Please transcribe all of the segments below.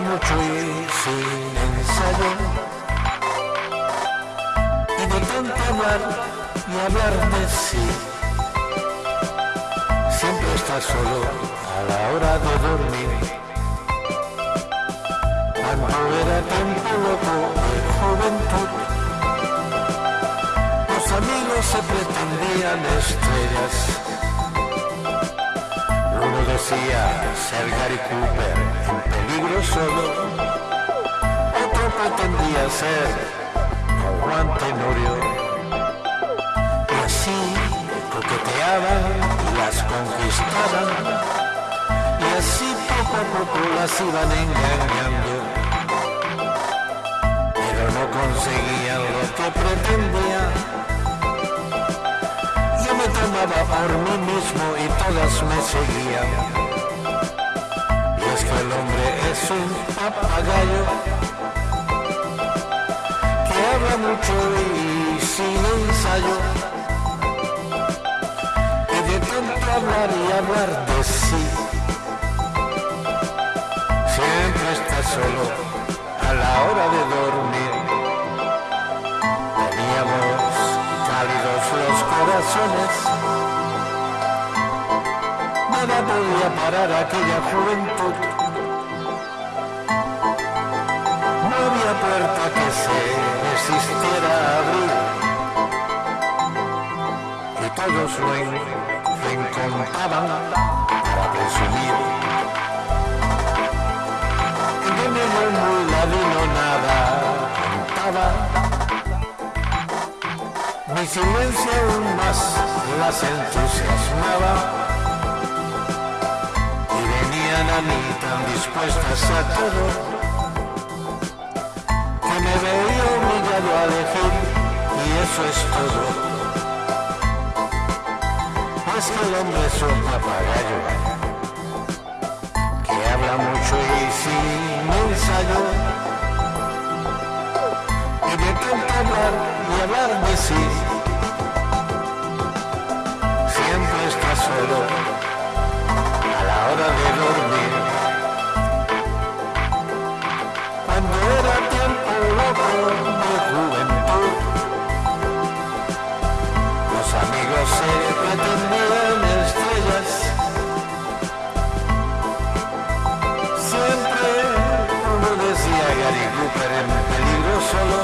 mucho y soy necesario. Y de tanto hablar y hablar de sí, siempre está solo a la hora de dormir. Cuando era tiempo loco de juventud, los amigos se pretendían estrellas. Decía ser Gary Cooper en peligro solo, otro pretendía ser Juan Tenorio. Y así coqueteaban las conquistaban, y así poco a poco las iban engañando. Pero no conseguían lo que pretendían. Tomaba por mí mismo y todas me seguían. Y es que el hombre es un papagayo que habla mucho y sin ensayo. Y de tanto hablar y hablar de sí, siempre está solo a la hora de dormir. Los corazones, nada podía parar aquella juventud. No había puerta que se resistiera a abrir y todos lo, en, lo encontraban para presumir. De mi muy ladino nada contaba, mi silencio aún más las entusiasmaba. Y venían a mí tan dispuestas a todo. Que me veía obligado a elegir y eso es todo. Es que el hombre es un papagayo amigos se pretendían estrellas. Siempre, como decía Gary Cooper, en peligro solo,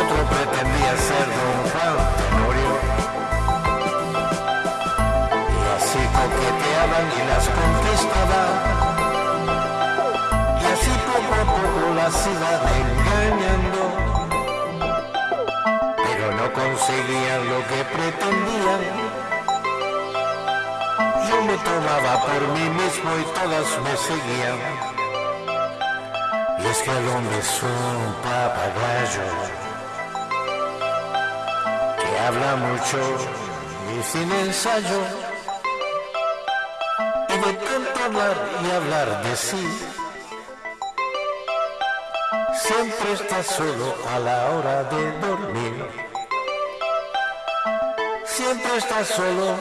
otro pretendía ser Don Juan Tenorio. Y así coqueteaban y las conquistaban. Y así poco a poco las iban engañando. Conseguían lo que pretendían. Yo me tomaba por mí mismo y todas me seguían. Y es que el hombre es un papagayo que habla mucho y sin ensayo. Y de tanto hablar y hablar de sí, siempre está solo a la hora de dormir. Siempre está solo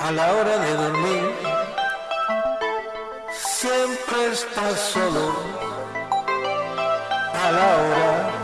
a la hora de dormir. Siempre está solo a la hora